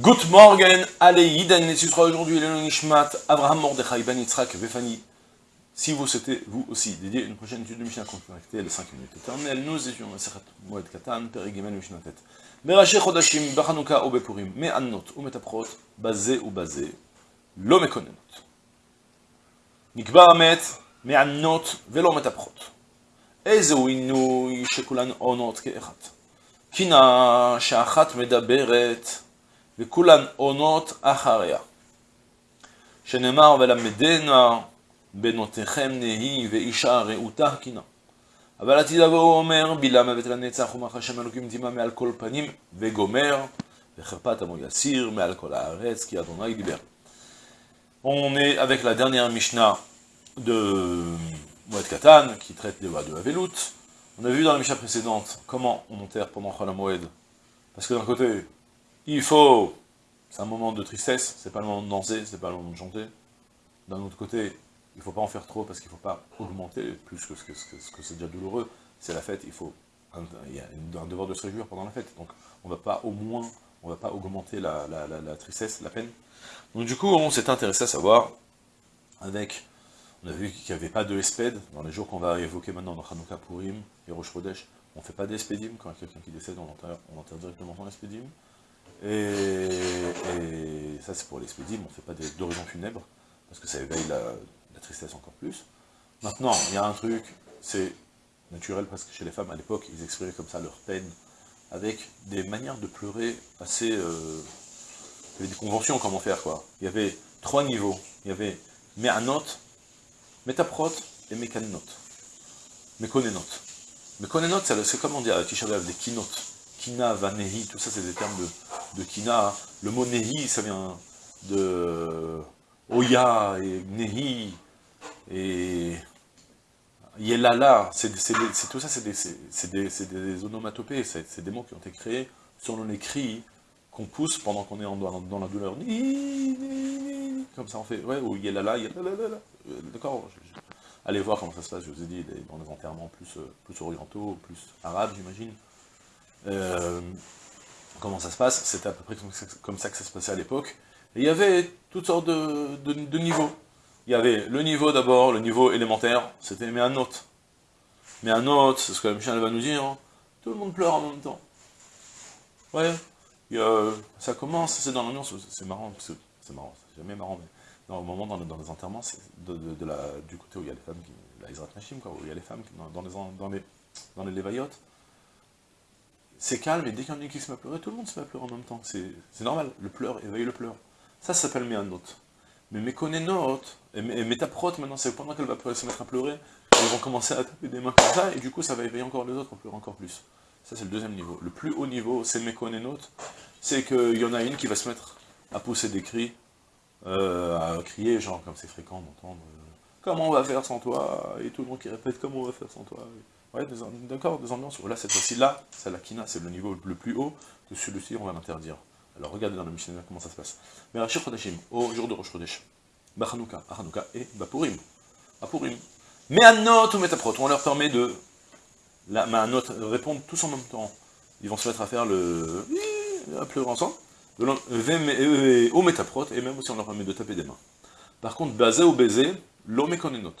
Good morgen, allez, et ce sera aujourd'hui Elon Nishmat, Abraham Mordechai, Ben Yitzhak, Befani. Si vous souhaitez, vous aussi, dédier une prochaine étude de Mishnah contactez les 5 minutes éternelles, nous étions Maseret Moed Katan, Perigimel Mishnah Tet. Merashi Chodashim, Bachanouka ou Bepurim, Me'annot ou Metaprot, Bazé ou Bazé, Lo Mekonenot. Nikbar Amet, Me'annot, Velo Metaprot. Ezeu Inouy, Shekulan Onot Ke'echat. Kina, Sha'achat Medaberet, וכולן עונות אחריה. שנאמר ולמדנה בנותיכם נהי ואישה רעותה קינה. אבל עתיד לבוא אומר בילה מוות לנצח ומח השם אלוקים דימה מעל כל פנים וגומר וחרפת עמו יסיר מעל כל הארץ כי אדוני דיבר. On est avec la dernière Mishnah de Moed Katan, qui traite des lois de Havelut. On a vu dans la Mishnah précédente comment on enterre pendant Chol Moed. Parce que d'un côté, il faut... C'est un moment de tristesse, c'est pas le moment de danser, c'est pas le moment de chanter. D'un autre côté, il faut pas en faire trop, parce qu'il ne faut pas augmenter plus que ce que, ce que c'est déjà douloureux. C'est la fête, il faut... Il y a un devoir de se réjouir pendant la fête. Donc on va pas au moins, on va pas augmenter la, tristesse, la peine. Donc du coup, on s'est intéressé à savoir, avec, on a vu qu'il n'y avait pas de espède, dans les jours qu'on va évoquer maintenant dans Hanouka Purim et Rosh on ne fait pas d'espédim, quand quelqu'un qui décède, on enterre, on enterre directement son espédim, et, ça c'est pour l'espédim, on ne fait pas d'horizon funèbre, parce que ça éveille la, la, tristesse encore plus. Maintenant, il y a un truc, c'est naturel parce que chez les femmes, à l'époque, ils exprimaient comme ça leur peine, avec des manières de pleurer assez... Euh, il y avait des conventions comment faire quoi. Il y avait trois niveaux. Il y avait Me'anot, Metaprot et Mekanot. Mekonenot. Mekonenot, c'est comme on dit à Tisha des kinot. Kina, Vanehi, tout ça c'est des termes de, de Kina. Le mot Nehi, ça vient de Oya et Nehi et Yelala. C'est tout ça, c'est des, onomatopées, c'est des mots qui ont été créés selon les cris qu'on pousse pendant qu'on est en, dans, la douleur. Comme ça on fait, ouais, ou yelala, yelala, d'accord Allez voir comment ça se passe, je vous ai dit, dans des enterrements plus, plus orientaux, plus arabes, j'imagine. Euh, comment ça se passe C'était à peu près comme ça que ça se passait à l'époque. Il y avait toutes sortes de, niveaux. Il y avait le niveau d'abord, le niveau élémentaire, c'était mais un note. Mais un note, c'est ce que la Michel va nous dire, hein. tout le monde pleure en même temps. Ouais, ça commence, c'est dans l'ambiance, c'est marrant, c'est marrant, c'est jamais marrant, mais au moment dans, les enterrements, la, du côté où il y a les femmes, qui, la Israt Nashim, quoi, où il y a les femmes qui, dans, les, dans les, dans les c'est calme, et dès qu'il y en a qui se met à pleurer, tout le monde se met à pleurer en même temps, c'est normal, le pleur éveille le pleur. Ça, s'appelle Méanot. Mais Mékonénot, et, et Métaprot, maintenant, c'est pendant qu'elle va se mettre à pleurer, ils vont commencer à taper des mains comme ça, et du coup, ça va éveiller encore les autres, on pleure encore plus. Ça, c'est le deuxième niveau. Le plus haut niveau, c'est Mekonenot, c'est qu'il y en a une qui va se mettre à pousser des cris, euh, à crier, genre, comme c'est fréquent d'entendre, euh, comment on va faire sans toi? Et tout le monde qui répète, comment on va faire sans toi? Ouais, d'accord, des ambiances. Voilà, cette fois-ci, là, c'est la kina, c'est le niveau le plus haut, que celui-ci, on va l'interdire. Alors, regardez dans le Mishnah comment ça se passe. Mais Rachir Chodeshim, au jour de Rosh Chodesh, Bachanouka, Achanouka et Bapurim. Bapurim. Mais à note ou Metaprot, on leur permet de la Mahanot répondent tous en même temps. Ils vont se mettre à faire le... à pleurer ensemble. Au métaprot, et même aussi on leur permet de taper des mains. Par contre, basé ou baiser, l'omekonenot.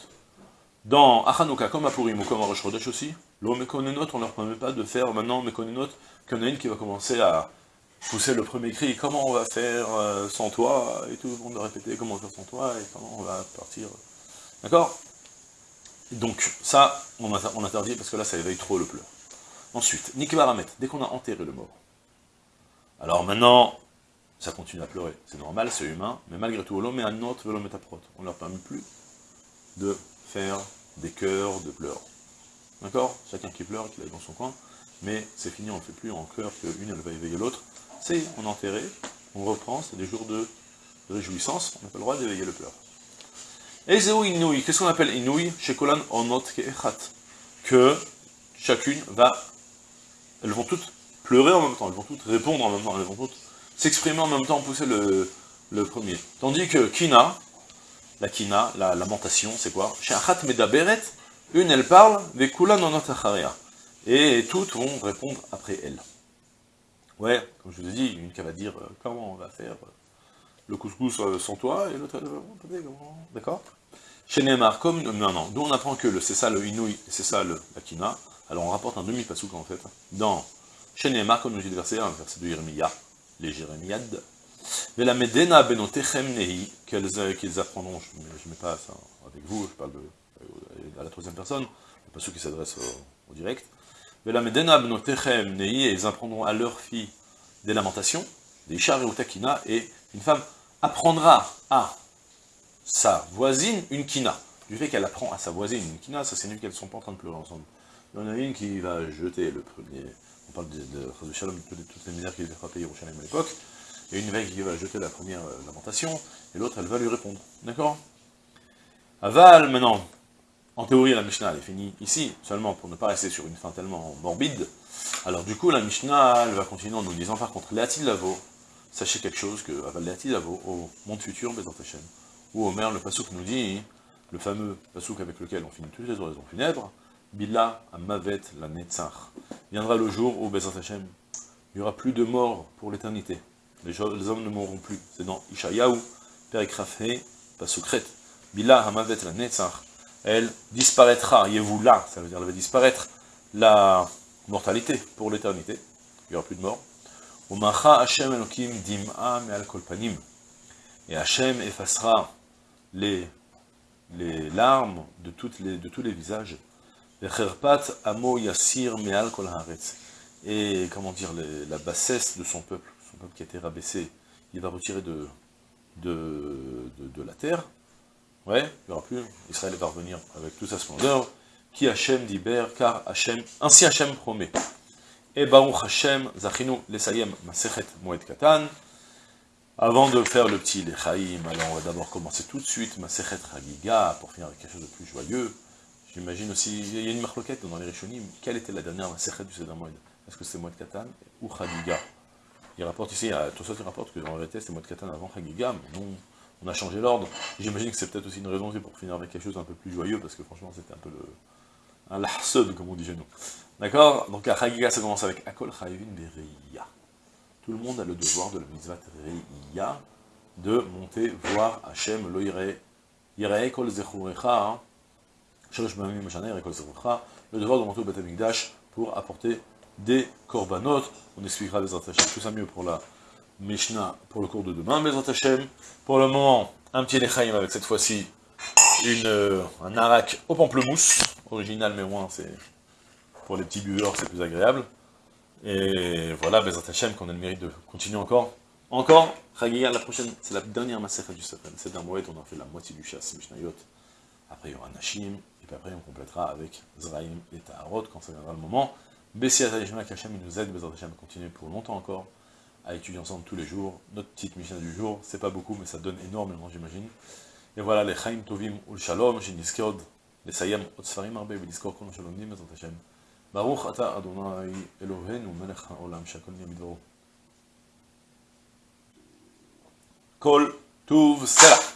Dans Achanouka, comme à Purim ou comme à Rosh Chodesh aussi, l'omekonenot, on leur permet pas de faire maintenant mekonenot, qu'il y en a une qui va commencer à pousser le premier cri, comment on va faire sans toi, et tout le monde va répéter comment faire sans toi, et comment on va partir. D'accord? Donc, ça, on, interdit parce que là, ça éveille trop le pleur. Ensuite, Nikbaramet, dès qu'on a enterré le mort. Alors maintenant, ça continue à pleurer. C'est normal, c'est humain, mais malgré tout, l'homme est un autre velométaprot. On ne leur permet plus de faire des chœurs de pleurs. D'accord? Chacun qui pleure, qui aille dans son coin, mais c'est fini, on ne fait plus en chœur qu'une, elle va éveiller l'autre. C'est, on enterré, on reprend, c'est des jours de réjouissance, on n'a pas le droit d'éveiller le pleur. Ezeu Inouï, qu'est-ce qu'on appelle Inouï? Chez Kolan Onot Keechat. Que chacune va, elles vont toutes pleurer en même temps, elles vont toutes répondre en même temps, elles vont toutes s'exprimer en même temps, pousser le, le premier. Tandis que Kina, la Kina, la lamentation, c'est quoi Medaberet, une elle parle, Vekulan Onot Acharia. Et toutes vont répondre après elle. Ouais, comme je vous ai dit, une qui va dire euh, comment on va faire euh, le couscous euh, sans toi, et l'autre elle va D'accord Chez Neymar, comme. Non, non, d'où on apprend que c'est ça le Inouï, c'est ça le Akina. Alors on rapporte un demi-pasouk en fait. Dans Chez Neymar, comme nous dit le verset 1, le verset de Jérémia, les Jérémiades. Mais la Medena benotechem nehi, qu'ils apprendront, je ne mets pas ça avec vous, je parle de, à la troisième personne, le pasouk qui s'adresse au, direct. Mais la Medena benotechem nehi, et ils apprendront à leur fille des lamentations, des chars et takina, et une femme apprendra à sa voisine une kina. Du fait qu'elle apprend à sa voisine une kina, ça signifie qu'elles ne sont pas en train de pleurer ensemble. Il y en a une qui va jeter le premier, on parle de, de, de Shalom, toutes, les misères qu'il avait frappées Yerushalayim à l'époque, et une veille qui va jeter la première euh, lamentation, et l'autre elle va lui répondre. D'accord? Aval, maintenant, en théorie la Mishnah elle est finie ici, seulement pour ne pas rester sur une fin tellement morbide, alors du coup la Mishnah elle va continuer en nous disant par contre, Léatil Lavo, sachez quelque chose que Aval Léatil Lavo, au monde futur, Bézant Hashem, où Omer, le Passouk nous dit, le fameux Passouk avec lequel on finit toutes les oraisons funèbres, Billa Amavet la Netzach. Viendra le jour où Bézant Hashem, il n'y aura plus de mort pour l'éternité. Les, hommes ne mourront plus. C'est dans Ishayahu, Perikrafhe, Pasukret. Bila Hamavet la Netzach. Elle disparaîtra, là, ça veut dire elle va disparaître la mortalité pour l'éternité. Il n'y aura plus de mort. Hashem Elokim Dim'a Me'al Kolpanim. Et Hashem effacera les, les larmes de, toutes les, de tous les visages. Amo Yassir Me'al Kol Et, comment dire, la bassesse de son peuple son qui a été rabaissé, il va retirer de, de, de, la terre, ouais, il n'y aura plus, Israël va revenir avec toute sa splendeur, qui Hachem d'Iber, car Hachem, ainsi Hachem promet. Et Baruch Hachem, Zachinu, Lesayem, Masechet, Moed Katan, avant de faire le petit Lechaim, alors on va d'abord commencer tout de suite. Masechet Chagiga, pour finir avec quelque chose de plus joyeux. J'imagine aussi, il y a une marloquette dans les Rishonim, quelle était la dernière Masechet du Seder Moed Est-ce que c'est Moed Katan ou Chagiga? Il rapporte ici, tout ça, il rapporte que la réalité, c'était Moed Katan avant Chagiga, mais nous, on a changé l'ordre. J'imagine que c'est peut-être aussi une raison pour finir avec quelque chose d'un peu plus joyeux, parce que franchement, c'était un peu le, un comme on dit chez nous. D'accord? Donc à Chagiga, ça commence avec Akol Chayvin Bereia. Tout le monde a le devoir de la mitzvah Reia, de monter voir Hachem, lo Yirei Kol Zechurecha, hein. le devoir de monter au Beth pour apporter des korbanot. On expliquera les Hashem tout ça mieux pour la Mishnah, pour le cours de demain, mais Hashem. Pour le moment, un petit Lechaim avec cette fois-ci euh, un arak au pamplemousse, original mais moins, c'est pour les petits buveurs, c'est plus agréable. Et voilà, Bezat Hashem, qu'on a le mérite de continuer encore. Encore, Chagiya, la prochaine, c'est la dernière massacre du Satan. C'est d'un moed, on a fait la moitié du chasse, Mishnayot. Après, il y aura Nashim, et puis après, on complétera avec Zraim et Taharot, quand ça viendra le moment. Bessia Talishma Kachem, il nous aide, Bezat Hashem, à continuer pour longtemps encore, à étudier ensemble tous les jours. Notre petite mission du jour, c'est pas beaucoup, mais ça donne énormément, j'imagine. Et voilà, les Chaim Tovim Ul Shalom, Shiniskod, les Sayem Otsfarim Arbe, Beliskor Kol Shalom Nim, Bezat Hashem. Baruch Ata Adonai Eloheinu Melech HaOlam, Shakol Yamidvoro. Kol Tuv Selah.